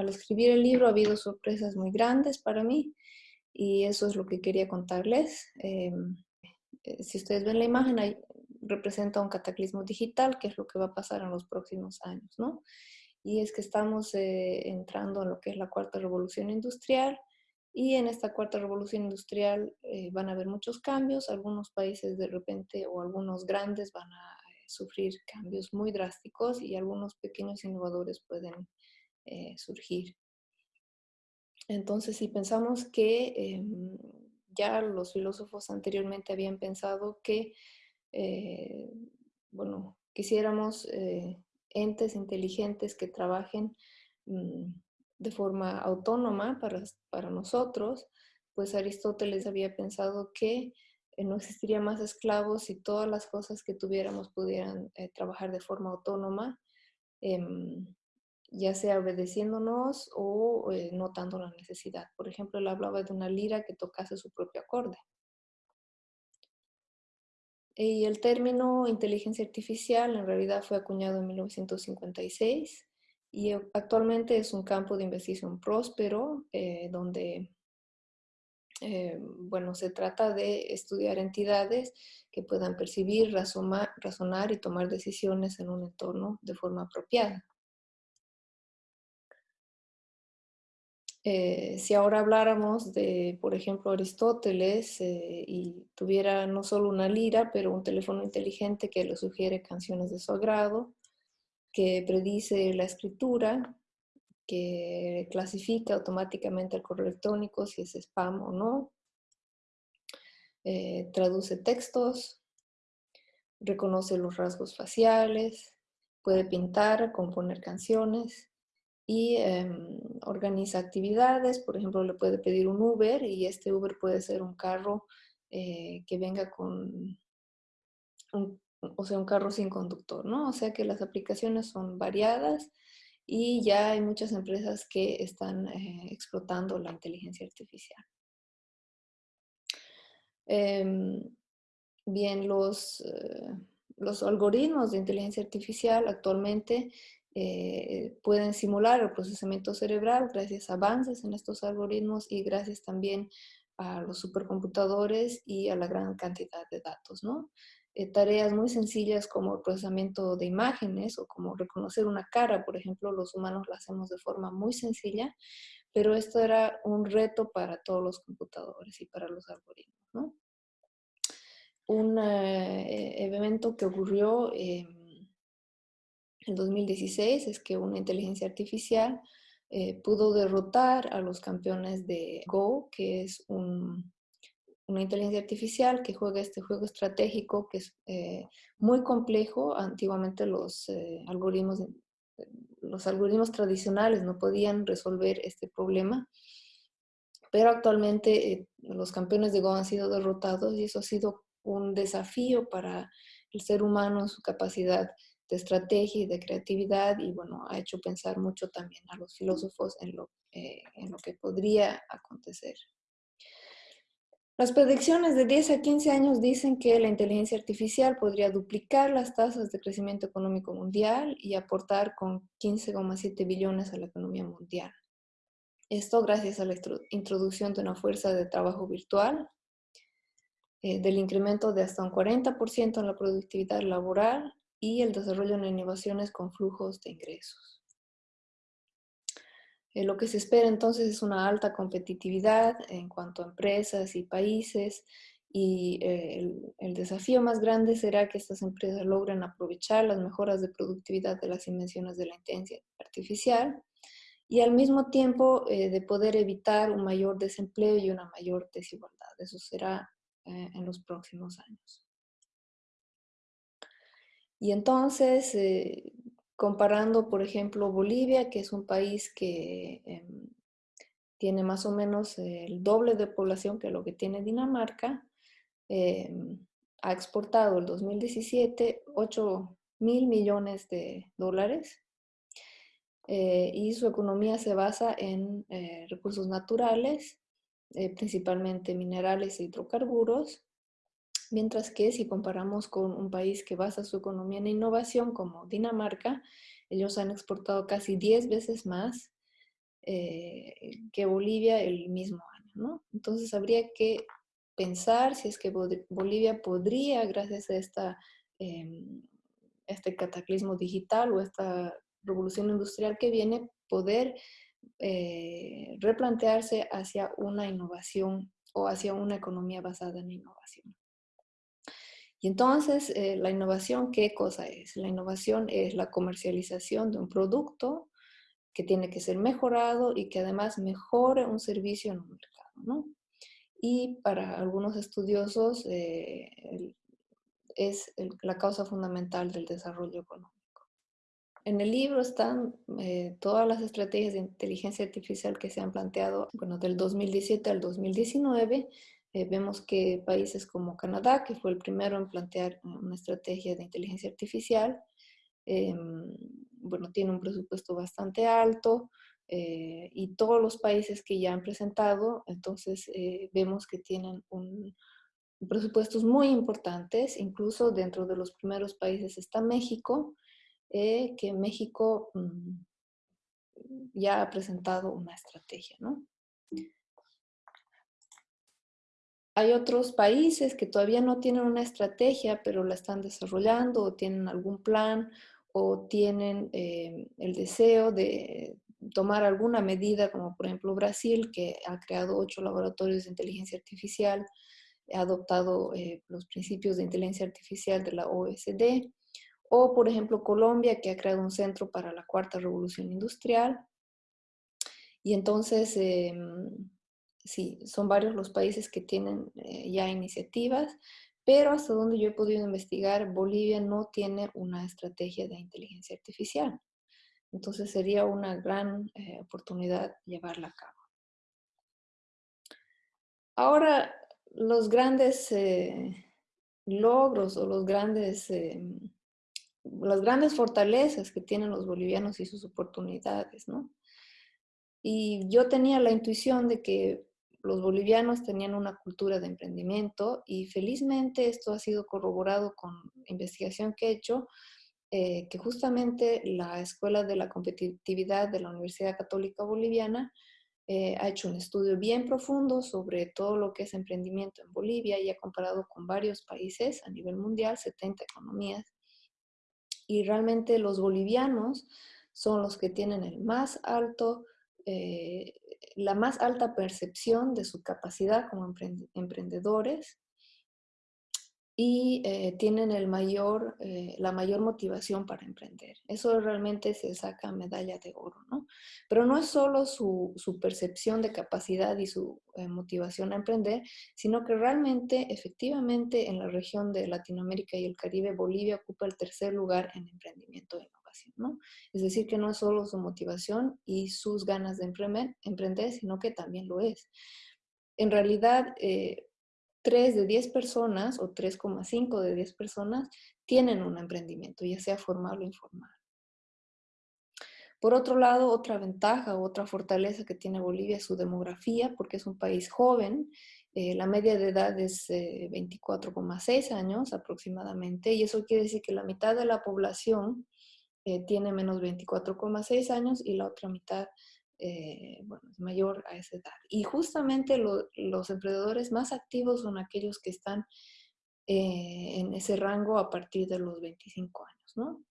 al escribir el libro ha habido sorpresas muy grandes para mí y eso es lo que quería contarles. Em, eh, si ustedes ven la imagen, ahí representa un cataclismo digital, que es lo que va a pasar en los próximos años, ¿no? Y es que estamos eh, entrando en lo que es la cuarta revolución industrial y en esta cuarta revolución industrial eh, van a haber muchos cambios. Algunos países de repente o algunos grandes van a sufrir cambios muy drásticos y algunos pequeños innovadores pueden surgir. Entonces, si pensamos que em, ya los filósofos anteriormente habían pensado que, eh, bueno, quisiéramos eh, entes inteligentes que trabajen mm, de forma autónoma para, para, nosotros, pues Aristóteles había pensado que eh, no existiría más esclavos si todas las cosas que tuviéramos pudieran trabajar de forma autónoma. Em, ya sea obedeciéndonos o eh, notando la necesidad. Por ejemplo, él hablaba de una lira que tocase su propio acorde. Y el término inteligencia artificial en realidad fue acuñado en 1956 y actualmente es un campo de investigación próspero eh, donde, eh, bueno, se trata de estudiar entidades que puedan percibir, razonar y tomar decisiones en un entorno de forma apropiada. Eh, si ahora habláramos de, por ejemplo, Aristóteles eh, y tuviera no solo una lira, pero un teléfono inteligente que le sugiere canciones de su agrado, que predice la escritura, que clasifica automáticamente el correo electrónico si es spam o no, eh, traduce textos, reconoce los rasgos faciales, puede pintar, componer canciones, y em, organiza actividades. Por ejemplo, le puede pedir un Uber y este Uber puede ser un carro eh, que venga con, o sea, un carro sin conductor, ¿no? O sea que las aplicaciones son variadas y ya hay muchas empresas que están eh, explotando la inteligencia artificial. Em, bien, los, eh, los algoritmos de inteligencia artificial actualmente eh, pueden simular el procesamiento cerebral gracias a avances en estos algoritmos y gracias también a los supercomputadores y a la gran cantidad de datos, ¿no? Eh, tareas muy sencillas como el procesamiento de imágenes o como reconocer una cara, por ejemplo, los humanos lo hacemos de forma muy sencilla, pero esto era un reto para todos los computadores y para los algoritmos, ¿no? Un eh, evento que ocurrió en 2016 es que una inteligencia artificial eh, pudo derrotar a los campeones de Go, que es una inteligencia artificial que juega este juego estratégico que es eh, muy complejo. Antiguamente los, eh, algoritmos, los algoritmos tradicionales no podían resolver este problema, pero actualmente los campeones de Go han sido derrotados y eso ha sido un desafío para el ser humano en su capacidad de estrategia y de creatividad y bueno, ha hecho pensar mucho también a los filósofos en lo, eh, en lo que podría acontecer. Las predicciones de 10 a 15 años dicen que la inteligencia artificial podría duplicar las tasas de crecimiento económico mundial y aportar con 15,7 billones a la economía mundial. Esto gracias a la introducción de una fuerza de trabajo virtual, eh, del incremento de hasta un 40% en la productividad laboral y el desarrollo de innovaciones con flujos de ingresos. Eh, lo que se espera entonces es una alta competitividad en cuanto a empresas y países y eh, el, desafío más grande será que estas empresas logren aprovechar las mejoras de productividad de las invenciones de la inteligencia artificial y al mismo tiempo eh, de poder evitar un mayor desempleo y una mayor desigualdad. Eso será en los próximos años. Y entonces, eh, comparando, por ejemplo, Bolivia, que es un país que em, tiene más o menos el doble de población que lo que tiene Dinamarca, em, ha exportado el 2017 8 mil millones de dólares eh, y su economía se basa en eh, recursos naturales, principalmente minerales e hidrocarburos, Mientras que si comparamos con un país que basa su economía en innovación como Dinamarca, ellos han exportado casi 10 veces más que Bolivia el mismo año. Entonces habría que pensar si es que Bolivia podría, gracias a esta, em, este cataclismo digital o esta revolución industrial que viene, poder eh, replantearse hacia una innovación o hacia una economía basada en innovación. Y entonces, eh, la innovación, ¿qué cosa es? La innovación es la comercialización de un producto que tiene que ser mejorado y que además mejore un servicio en un mercado, ¿no? y para algunos estudiosos eh, es la causa fundamental del desarrollo económico. En el libro están eh, todas las estrategias de inteligencia artificial que se han planteado, bueno, del 2017 al 2019. Eh, vemos que países como Canadá, que fue el primero en plantear una estrategia de inteligencia artificial, em, bueno, tiene un presupuesto bastante alto, eh, y todos los países que ya han presentado, entonces eh, vemos que tienen un, presupuestos muy importantes, incluso dentro de los primeros países está México, eh, que México mm, ya ha presentado una estrategia, ¿no? Hay otros países que todavía no tienen una estrategia, pero la están desarrollando o tienen algún plan o tienen el deseo de, tomar alguna medida, como por ejemplo Brasil, que ha creado ocho laboratorios de inteligencia artificial, ha adoptado eh, los principios de inteligencia artificial de la OSD, o por ejemplo Colombia, que ha creado un centro para la cuarta revolución industrial. Y entonces, em, sí, son varios los países que tienen eh, ya iniciativas, pero hasta donde yo he podido investigar, Bolivia no tiene una estrategia de inteligencia artificial. Entonces sería una gran eh, oportunidad llevarla a cabo. Ahora, los grandes eh, logros o los grandes, eh, las grandes fortalezas que tienen los bolivianos y sus oportunidades, ¿no? Y yo tenía la intuición de que los bolivianos tenían una cultura de emprendimiento y felizmente esto ha sido corroborado con investigación que he hecho eh, que justamente la Escuela de la Competitividad de la Universidad Católica Boliviana eh, ha hecho un estudio bien profundo sobre todo lo que es emprendimiento en Bolivia y ha comparado con varios países a nivel mundial, 70 economías. Y realmente los bolivianos son los que tienen el más alto, eh, la más alta percepción de su capacidad como emprendedores y eh, tienen el mayor, eh, la mayor motivación para emprender. Eso realmente se saca medalla de oro, ¿no? Pero no es solo su, su percepción de capacidad y su eh, motivación a emprender, sino que realmente, efectivamente, en la región de Latinoamérica y el Caribe, Bolivia ocupa el tercer lugar en emprendimiento innovación, ¿no? Es decir, que no es solo su motivación y sus ganas de emprender, emprender sino que también lo es. En realidad, 3 de 10 personas o 3,5 de 10 personas tienen un emprendimiento, ya sea formal o informal. Por otro lado, otra ventaja o otra fortaleza que tiene Bolivia es su demografía, porque es un país joven. Eh, la media de edad es 24,6 eh, años aproximadamente, y eso quiere decir que la mitad de la población eh, tiene menos 24,6 años y la otra mitad eh, bueno, es mayor a esa edad. Y justamente los emprendedores más activos son aquellos que están eh, en ese rango a partir de los 25 años, ¿no?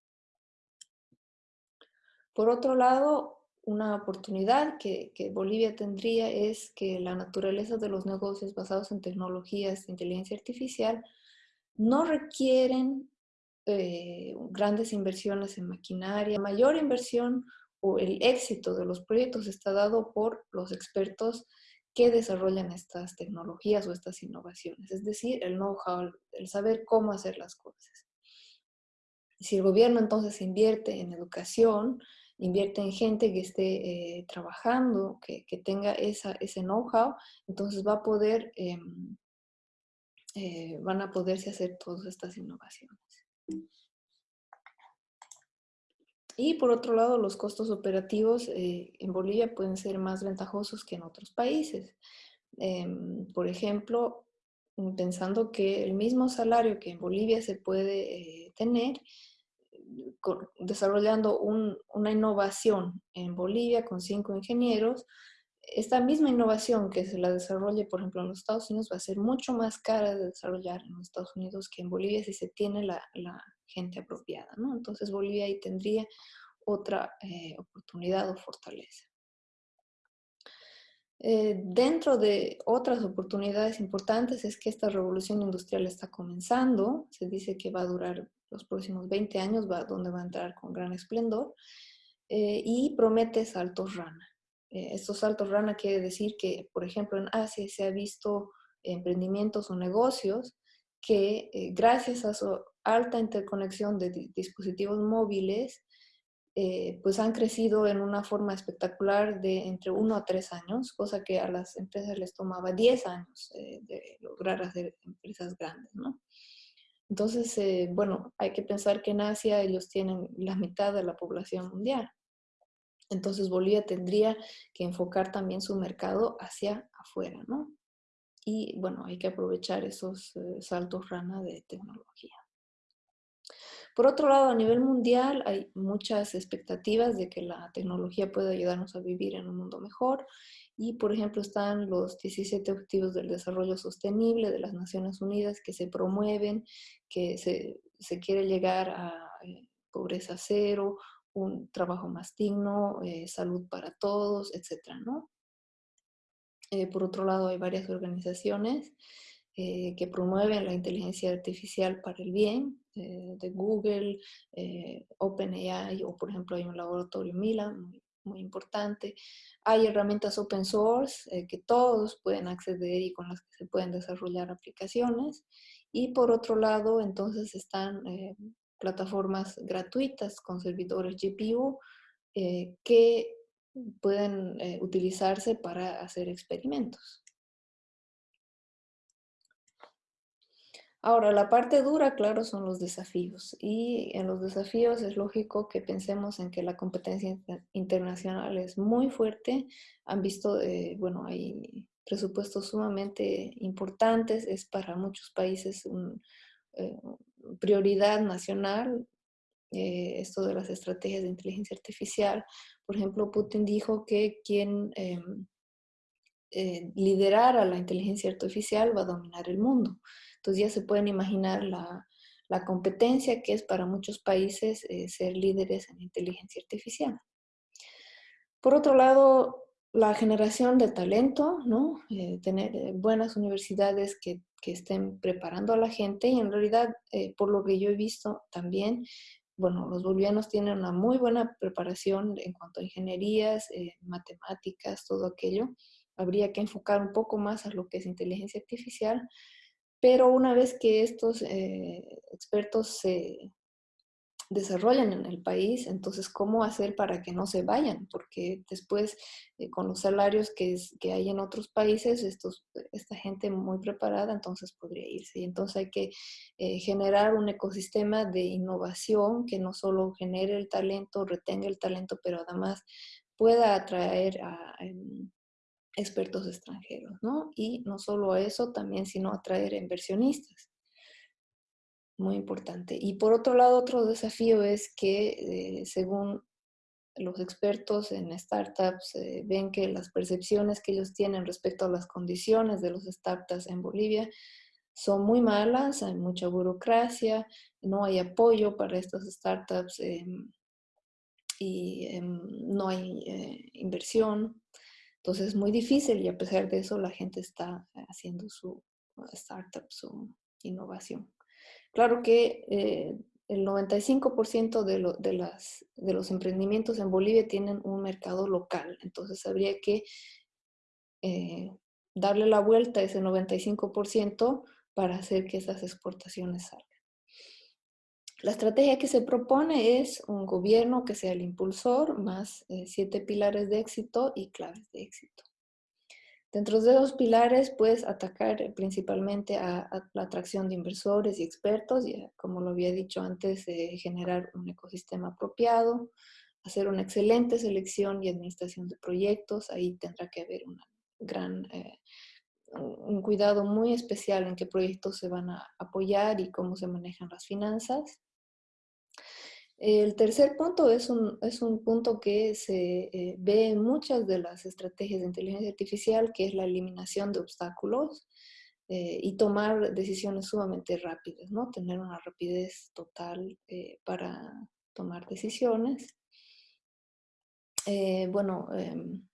Por otro lado, una oportunidad que, Bolivia tendría es que la naturaleza de los negocios basados en tecnologías de inteligencia artificial no requieren eh, grandes inversiones en maquinaria, mayor inversión o el éxito de los proyectos está dado por los expertos que desarrollan estas tecnologías o estas innovaciones, es decir, el know-how, el saber cómo hacer las cosas. Si el gobierno entonces invierte en educación, invierte en gente que esté eh, trabajando, que, tenga esa, ese know-how, entonces va a poder, em, eh, van a poderse hacer todas estas innovaciones. Y por otro lado, los costos operativos eh, en Bolivia pueden ser más ventajosos que en otros países. Em, por ejemplo, pensando que el mismo salario que en Bolivia se puede eh, tener, desarrollando una innovación en Bolivia con cinco ingenieros, esta misma innovación que se la desarrolle, por ejemplo, en los Estados Unidos va a ser mucho más cara de desarrollar en los Estados Unidos que en Bolivia si se tiene la, gente apropiada, ¿no? Entonces Bolivia ahí tendría otra eh, oportunidad o fortaleza. Eh, dentro de otras oportunidades importantes es que esta revolución industrial está comenzando, se dice que va a durar los próximos 20 años, va, donde va a entrar con gran esplendor, eh, y promete saltos rana. Eh, estos saltos rana quiere decir que, por ejemplo, en Asia se ha visto emprendimientos o negocios que eh, gracias a su alta interconexión de dispositivos móviles, eh, pues han crecido en una forma espectacular de entre uno a tres años, cosa que a las empresas les tomaba 10 años de lograr hacer empresas grandes, ¿no? Entonces, bueno, hay que pensar que en Asia ellos tienen la mitad de la población mundial. Entonces Bolivia tendría que enfocar también su mercado hacia afuera, ¿no? Y bueno, hay que aprovechar esos eh, saltos rana de tecnología. Por otro lado, a nivel mundial hay muchas expectativas de que la tecnología pueda ayudarnos a vivir en un mundo mejor. Y, por ejemplo, están los 17 Objetivos del Desarrollo Sostenible de las Naciones Unidas que se promueven, que se, se quiere llegar a eh, pobreza cero un trabajo más digno, eh, salud para todos, etcétera, ¿no? Eh, por otro lado, hay varias organizaciones eh, que promueven la inteligencia artificial para el bien, de Google, OpenAI, o por ejemplo hay un laboratorio Mila, muy, muy importante. Hay herramientas open source que todos pueden acceder y con las que se pueden desarrollar aplicaciones. Y por otro lado, entonces están plataformas gratuitas con servidores GPU eh, que pueden eh, utilizarse para hacer experimentos. Ahora, la parte dura, claro, son los desafíos. Y en los desafíos es lógico que pensemos en que la competencia internacional es muy fuerte. Han visto, eh, bueno, hay presupuestos sumamente importantes. Es para muchos países un, prioridad nacional eh, esto de las estrategias de inteligencia artificial. Por ejemplo, Putin dijo que quien em, eh, liderara la inteligencia artificial va a dominar el mundo. Entonces ya se pueden imaginar la, la competencia que es para muchos países eh, ser líderes en inteligencia artificial. Por otro lado, la generación de talento, ¿no? Eh, tener buenas universidades que, que, estén preparando a la gente y en realidad, eh, por lo que yo he visto también, bueno, los bolivianos tienen una muy buena preparación en cuanto a ingenierías, matemáticas, todo aquello. Habría que enfocar un poco más a lo que es inteligencia artificial, pero una vez que estos expertos se, desarrollan en el país, entonces, ¿cómo hacer para que no se vayan? Porque después, eh, con los salarios que, que hay en otros países, estos, esta gente muy preparada, entonces podría irse. Y entonces hay que eh, generar un ecosistema de innovación que no solo genere el talento, retenga el talento, pero además pueda atraer a... Em, expertos extranjeros, ¿no? Y no solo a eso, también, sino atraer inversionistas muy importante. Y por otro lado, otro desafío es que, eh, según los expertos en startups, eh, ven que las percepciones que ellos tienen respecto a las condiciones de los startups en Bolivia son muy malas, hay mucha burocracia, no hay apoyo para estas startups em, y em, no hay eh, inversión. Entonces es muy difícil y a pesar de eso la gente está haciendo su startup, su innovación. Claro que eh, el 95% de, de, los emprendimientos en Bolivia tienen un mercado local, entonces habría que eh, darle la vuelta a ese 95% para hacer que esas exportaciones salgan. La estrategia que se propone es un gobierno que sea el impulsor, más eh, siete pilares de éxito y claves de éxito. Dentro de esos pilares, puedes atacar eh, principalmente a, la atracción de inversores y expertos, y eh, como lo había dicho antes, eh, generar un ecosistema apropiado, hacer una excelente selección y administración de proyectos. Ahí tendrá que haber una gran, un cuidado muy especial en qué proyectos se van a apoyar y cómo se manejan las finanzas. El tercer punto es un, es un punto que se eh, ve en muchas de las estrategias de inteligencia artificial, que es la eliminación de obstáculos eh, y tomar decisiones sumamente rápidas, ¿no? Tener una rapidez total eh, para tomar decisiones. bueno, em,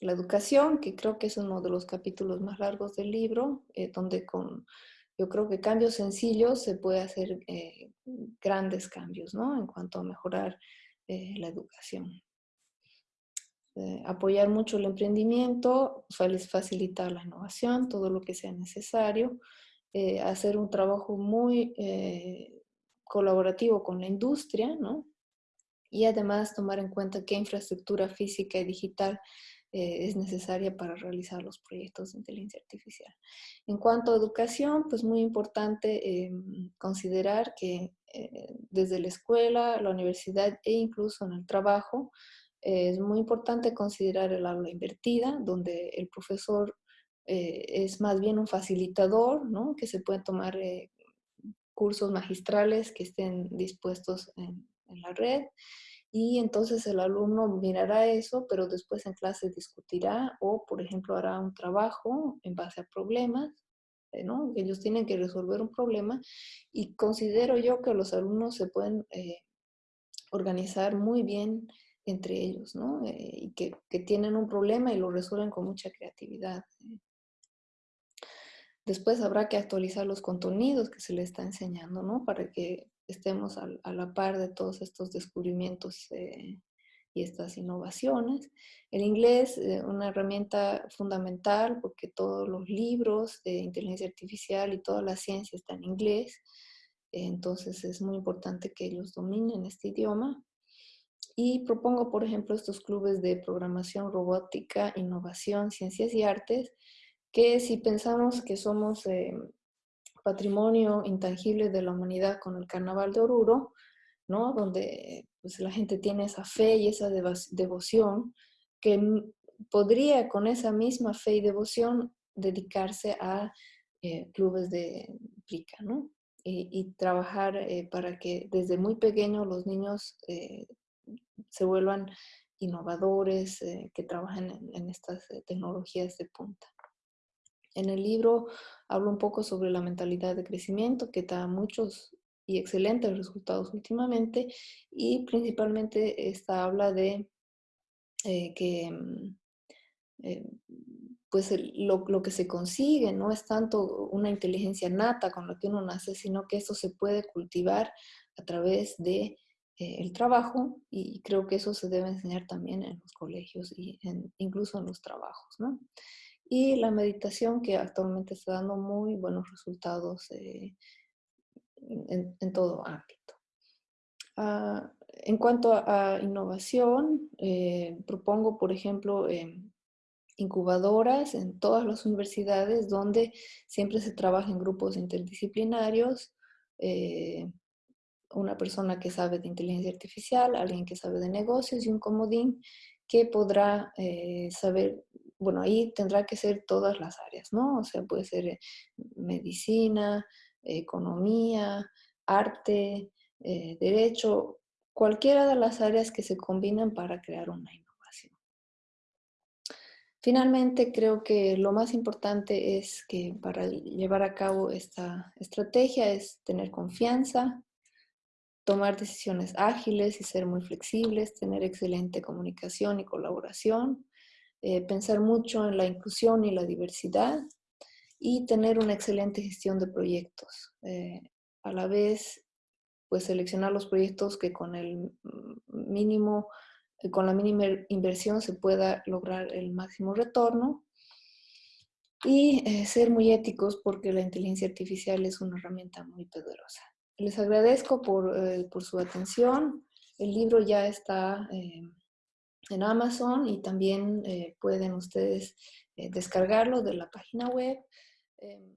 la educación, que creo que es uno de los capítulos más largos del libro, donde con yo creo que cambios sencillos se puede hacer eh, grandes cambios, ¿no? En cuanto a mejorar eh, la educación. Eh, apoyar mucho el emprendimiento, facilitar la innovación, todo lo que sea necesario, hacer un trabajo muy colaborativo con la industria, ¿no? Y además tomar en cuenta qué infraestructura física y digital eh, es necesaria para realizar los proyectos de inteligencia artificial. En cuanto a educación, pues muy importante em, considerar que eh, desde la escuela, la universidad e incluso en el trabajo, eh, es muy importante considerar el aula invertida, donde el profesor es más bien un facilitador, ¿no? que se pueden tomar cursos magistrales que estén dispuestos en la red y entonces el alumno mirará eso, pero después en clase discutirá o, por ejemplo, hará un trabajo en base a problemas, eh, ¿no? Ellos tienen que resolver un problema y considero yo que los alumnos se pueden eh, organizar muy bien entre ellos, ¿no? Eh, y que, que, tienen un problema y lo resuelven con mucha creatividad. Después habrá que actualizar los contenidos que se les está enseñando, ¿no? Para que estemos a, la par de todos estos descubrimientos eh, y estas innovaciones. El inglés, eh, una herramienta fundamental porque todos los libros de inteligencia artificial y toda la ciencia está en inglés, entonces es muy importante que ellos dominen este idioma. Y propongo, por ejemplo, estos clubes de programación robótica, innovación, ciencias y artes, que si pensamos que somos eh, patrimonio intangible de la humanidad con el Carnaval de Oruro, ¿no? donde pues, la gente tiene esa fe y esa devoción, que podría con esa misma fe y devoción dedicarse a eh, clubes de plica, ¿no? Y, trabajar eh, para que desde muy pequeños los niños eh, se vuelvan innovadores, que trabajen en estas tecnologías de punta. En el libro hablo un poco sobre la mentalidad de crecimiento que da muchos y excelentes resultados últimamente y principalmente esta habla de eh, que mm, eh, pues lo, que se consigue no es tanto una inteligencia nata con la que uno nace, sino que eso se puede cultivar a través de eh, el trabajo y creo que eso se debe enseñar también en los colegios y incluso en los trabajos. ¿no? Y la meditación que actualmente está dando muy buenos resultados eh, en, todo ámbito. Ah, en cuanto a, innovación, eh, propongo, por ejemplo, em, incubadoras en todas las universidades donde siempre se trabaja en grupos interdisciplinarios, eh, una persona que sabe de inteligencia artificial, alguien que sabe de negocios y un comodín que podrá saber bueno, ahí tendrá que ser todas las áreas, ¿no? O sea, puede ser eh, medicina, economía, arte, eh, derecho, cualquiera de las áreas que se combinan para crear una innovación. Finalmente, creo que lo más importante es que para llevar a cabo esta estrategia es tener confianza, tomar decisiones ágiles y ser muy flexibles, tener excelente comunicación y colaboración, eh, pensar mucho en la inclusión y la diversidad y tener una excelente gestión de proyectos. Eh, a la vez, pues seleccionar los proyectos que con el mínimo, eh, con la mínima inversión se pueda lograr el máximo retorno y ser muy éticos porque la inteligencia artificial es una herramienta muy poderosa. Les agradezco por, por su atención. El libro ya está en Amazon y también eh, pueden ustedes eh, descargarlo de la página web. Em,